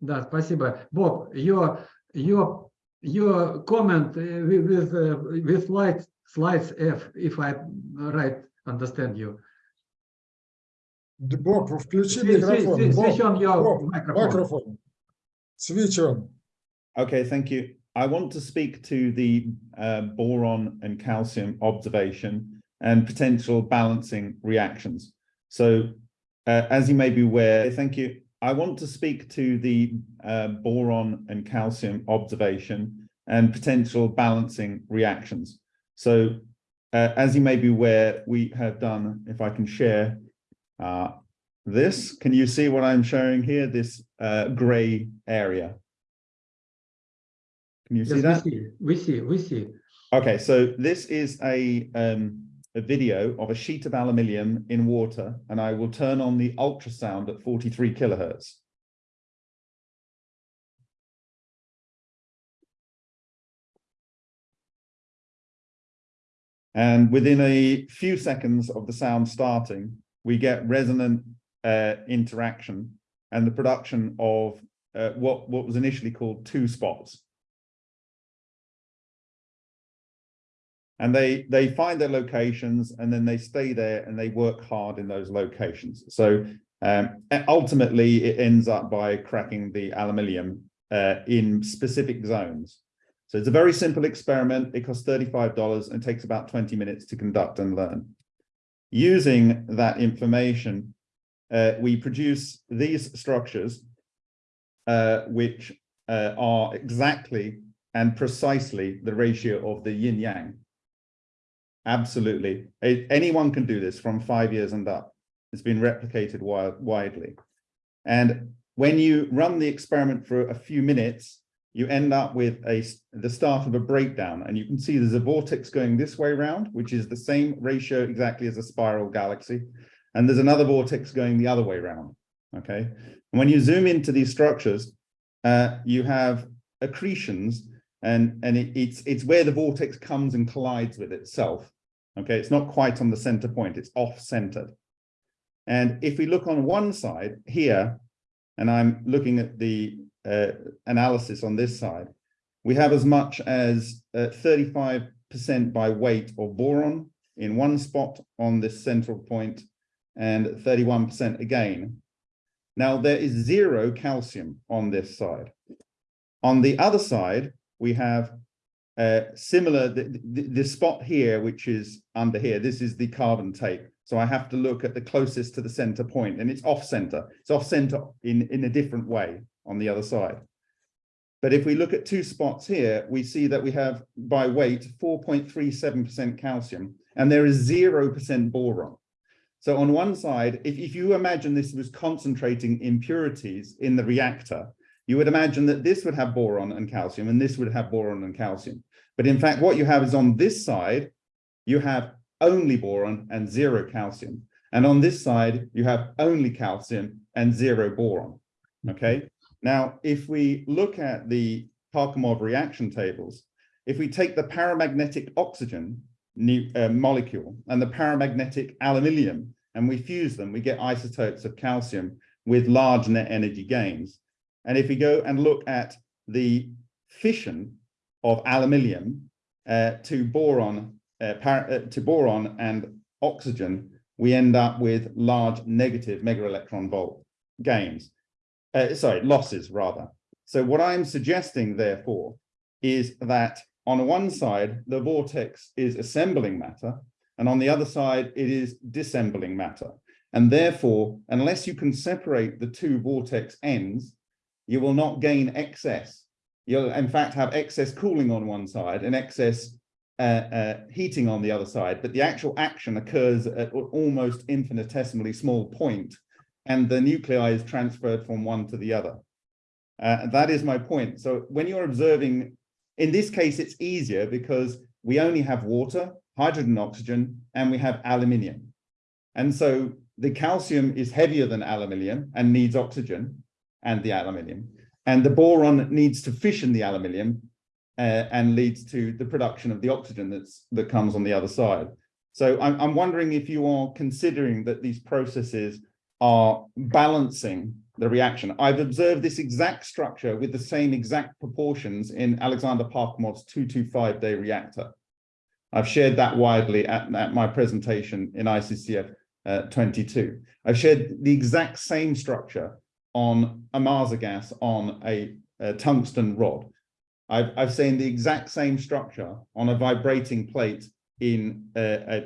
Да, спасибо. Bob, your your your comment uh, with with, uh, with slides slides F, if I right understand you. Д- Боб, включи Swi- swi- микрофон. swi- Боб, Switch on your Боб, microphone. microphone. Switch on. Okay, thank you. I want to speak to the uh, boron and calcium observation and potential balancing reactions. So, uh, as you may be aware, thank you. I want to speak to the uh, boron and calcium observation and potential balancing reactions. So, uh, as you may be aware, we have done, if I can share uh, this, can you see what I'm showing here? This uh, gray area. Can you see that? we see, we see, we see. Okay, so this is a um, a video of a sheet of aluminium in water, and I will turn on the ultrasound at 43 kilohertz. And within a few seconds of the sound starting, we get resonant uh, interaction and the production of uh, what, what was initially called two spots. And they they find their locations and then they stay there and they work hard in those locations. So um, ultimately it ends up by cracking the aluminium uh, in specific zones. So it's a very simple experiment. It costs 35 dollars and takes about 20 minutes to conduct and learn. Using that information uh, we produce these structures uh, which uh, are exactly and precisely the ratio of the yin yang Absolutely. Anyone can do this from five years and up. It's been replicated widely. And when you run the experiment for a few minutes, you end up with a the start of a breakdown. And you can see there's a vortex going this way round, which is the same ratio exactly as a spiral galaxy. And there's another vortex going the other way round. Okay. And when you zoom into these structures, uh, you have accretions and and it, it's it's where the vortex comes and collides with itself okay? It's not quite on the center point it's off centered and if we look on one side here and i'm looking at the uh, analysis on this side we have as much as 35 percent by weight of boron in one spot on this central point and 31 percent again. Now there is zero calcium on this side. On the other side we have uh, similar, the, the, the spot here, which is under here, this is the carbon tape. So I have to look at the closest to the center point and it's off center. It's off center in, in a different way on the other side. But if we look at two spots here, we see that we have by weight 4.37% calcium and there is 0% boron. So on one side, if, if you imagine this was concentrating impurities in the reactor, you would imagine that this would have boron and calcium and this would have boron and calcium. But in fact, what you have is on this side, you have only boron and zero calcium. And on this side, you have only calcium and zero boron. Okay. Now, if we look at the Parkhomov reaction tables, if we take the paramagnetic oxygen uh, molecule and the paramagnetic aluminium and we fuse them, we get isotopes of calcium with large net energy gains. And if we go and look at the fission of aluminium uh, to boron, uh, uh, to boron and oxygen, we end up with large negative megaelectron volt gains. Uh, sorry, losses rather. So what I'm suggesting, therefore, is that on one side, the vortex is assembling matter, and on the other side, it is dissembling matter. And therefore, unless you can separate the two vortex ends, you will not gain excess. You'll in fact have excess cooling on one side and excess uh, uh, heating on the other side, but the actual action occurs at al- almost infinitesimally small point, and the nuclei is transferred from one to the other. Uh, that is my point. So when you're observing, in this case, it's easier because we only have water, hydrogen, oxygen, and we have aluminium. And so the calcium is heavier than aluminium and needs oxygen and the aluminium. And the boron needs to fission the aluminium uh, and leads to the production of the oxygen that's that comes on the other side. So I'm, I'm wondering if you are considering that these processes are balancing the reaction. I've observed this exact structure with the same exact proportions in Alexander Parkhomov's 225 day reactor. I've shared that widely at, at my presentation in ICCF uh, 22. I've shared the exact same structure on a Marsa gas on a, a tungsten rod. I've, I've seen the exact same structure on a vibrating plate in a,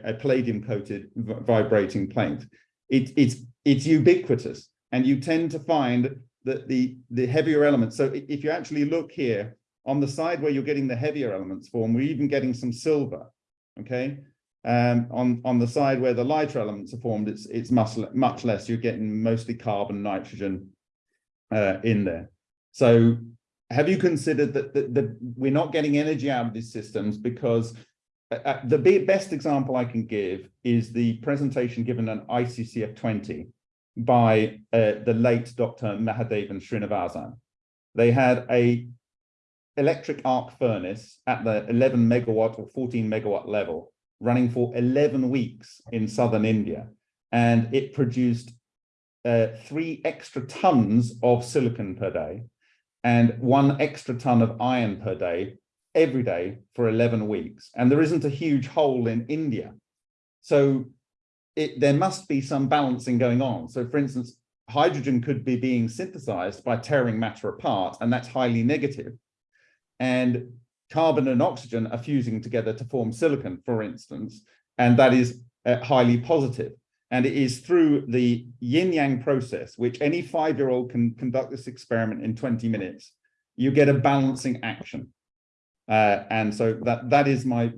a, a palladium coated vibrating plate. It, it's, it's ubiquitous and you tend to find that the, the heavier elements. So if you actually look here on the side where you're getting the heavier elements form, we're even getting some silver, okay? Um, on, on the side where the lighter elements are formed, it's, it's much, much less. You're getting mostly carbon, nitrogen uh, in there. So have you considered that, that, that we're not getting energy out of these systems because uh, the best example I can give is the presentation given on ICCF 20 by uh, the late Dr. Mahadevan Srinivasan. They had a electric arc furnace at the 11 megawatt or 14 megawatt level running for 11 weeks in southern India. And it produced uh, three extra tons of silicon per day and one extra ton of iron per day every day for 11 weeks. And there isn't a huge hole in India. So it, there must be some balancing going on. So for instance, hydrogen could be being synthesized by tearing matter apart, and that's highly negative. And carbon and oxygen are fusing together to form silicon, for instance, and that is uh, highly positive. And it is through the yin-yang process, which any five-year-old can conduct this experiment in 20 minutes, you get a balancing action. Uh, and so that that is my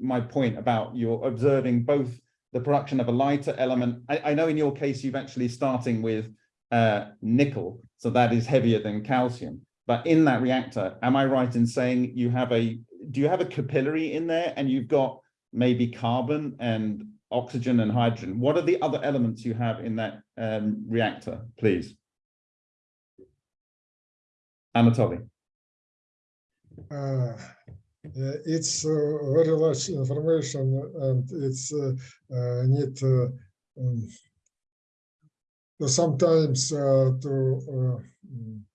my point about you're observing both the production of a lighter element. I, I know in your case, you've actually starting with uh, nickel, so that is heavier than calcium. But in that reactor, am I right in saying you have a, do you have a capillary in there and you've got maybe carbon and oxygen and hydrogen? What are the other elements you have in that um, reactor, please? Anatoly. Uh, Uh, it's uh, very large information and it's uh, uh, need uh, um, to sometimes uh, to uh, м,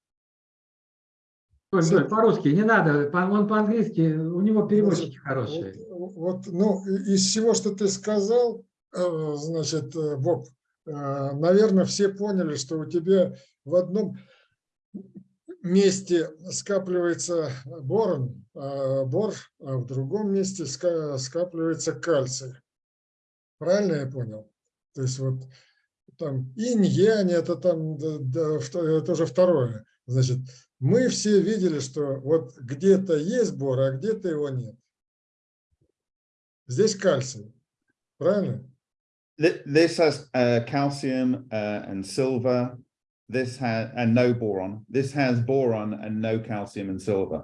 Толь, Толь, по-русски не надо, по- он по-английски, у него переводчики хорошие. Вот, ну, из всего, что ты сказал, э, значит, э, Боб, э, наверное, все поняли, что у тебя в одном месте скапливается борон, а бор, а в другом месте ска- скапливается кальций. Правильно я понял? То есть вот там инь-янь, это там да, да, уже второе. Значит, мы все видели, что вот где-то есть бор, а где-то его нет. Здесь кальций. Правильно? Th- This has uh, calcium uh, and silver. This has and no boron. This has boron and no calcium and silver.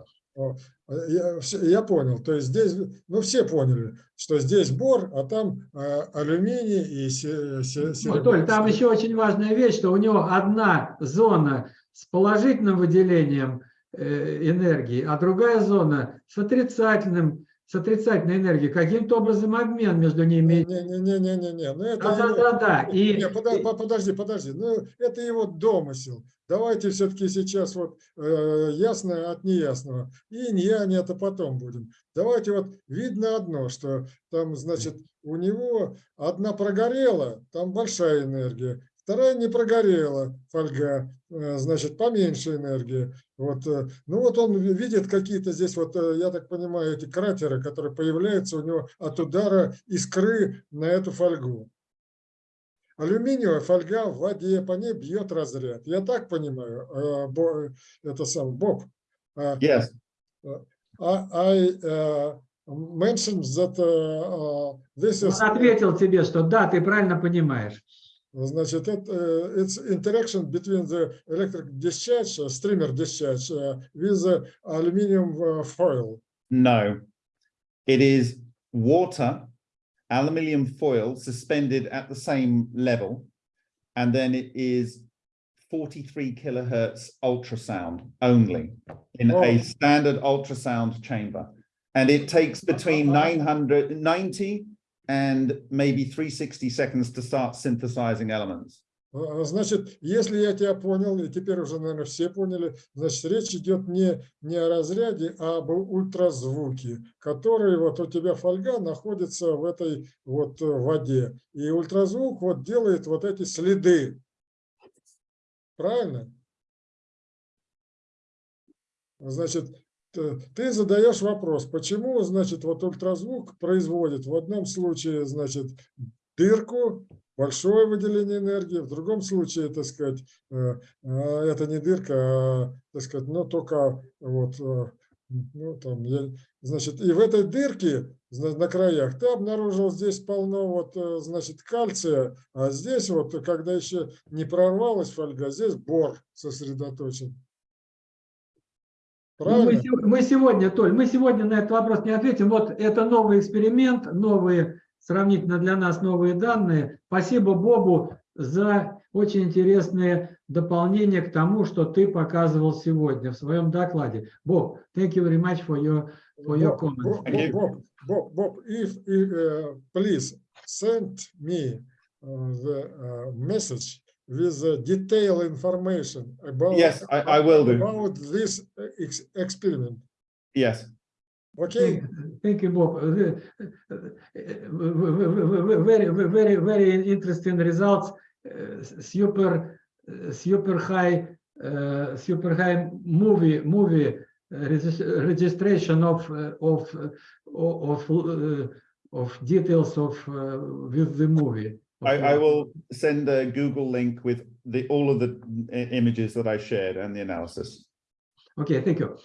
Я, я понял. То есть здесь, ну все поняли, что здесь бор, а там а, алюминий и се- се- серебро. Толь, там еще очень важная вещь, что у него одна зона с положительным выделением э, энергии, а другая зона с отрицательным, с отрицательной энергией. Каким-то образом обмен между ними. Не-не-не-не-не, ну это Да, да, его- да, да. И, Не, подожди, подожди, ну это его домысел. Давайте все-таки сейчас вот э, ясное от неясного. И не это потом будем. Давайте вот видно одно, что там, значит, у него одна прогорела, там большая энергия, вторая не прогорела, фольга, э, значит, поменьше энергии. Вот, э, ну вот он ви- видит какие-то здесь, вот, э, я так понимаю, эти кратеры, которые появляются у него от удара искры на эту фольгу. Алюминиевая фольга в воде, по ней бьет разряд. Я так понимаю, это сам Боб. Yes. I, I uh, mentioned that this он is, ответил тебе, что да, ты правильно понимаешь. значит, это, uh, it's interaction between the electric discharge, uh, streamer discharge uh, with the aluminum uh, foil. No. It is water, aluminium foil suspended at the same level. And then it is 43 kilohertz ultrasound only in Oh. a standard ultrasound chamber. And it takes between 990 and maybe 360 seconds to start synthesizing elements. А, Значит, если я тебя понял, и теперь уже, наверное, все поняли, значит, речь идет не, не о разряде, а об ультразвуке, который вот у тебя фольга находится в этой вот э, воде. И ультразвук вот делает вот эти следы. Правильно? Значит, ты задаешь вопрос, почему, значит, вот ультразвук производит в одном случае, значит, дырку, большое выделение энергии, в другом случае, так сказать, э, э, это не дырка, а, так сказать, но только вот, э, ну, там, значит, и в этой дырке на краях ты обнаружил здесь полно вот, э, значит, кальция, а здесь вот, когда еще не прорвалась фольга, здесь бор сосредоточен. Ну, мы, Правильно? сего- мы сегодня, Толь, мы сегодня на этот вопрос не ответим. Вот это новый эксперимент, новые, сравнительно для нас новые данные. Спасибо Бобу за очень интересные дополнения к тому, что ты показывал сегодня в своем докладе. Боб, thank you very much for your, for your comments. Bob, Bob, Bob, Bob, Bob, if, if, uh, please send me uh, the uh, message with uh, detailed information about Yes, I, I will do. about this uh, ex experiment. Yes. Okay. Thank thank you, Bob. Uh, Very, very, very interesting results. Uh, Super, super high, uh, super high movie, movie uh, registration of, uh, of, uh, of, uh, of details of, uh, with the movie. I, I will send a Google link with the, all of the images that I shared and the analysis. Okay, thank you.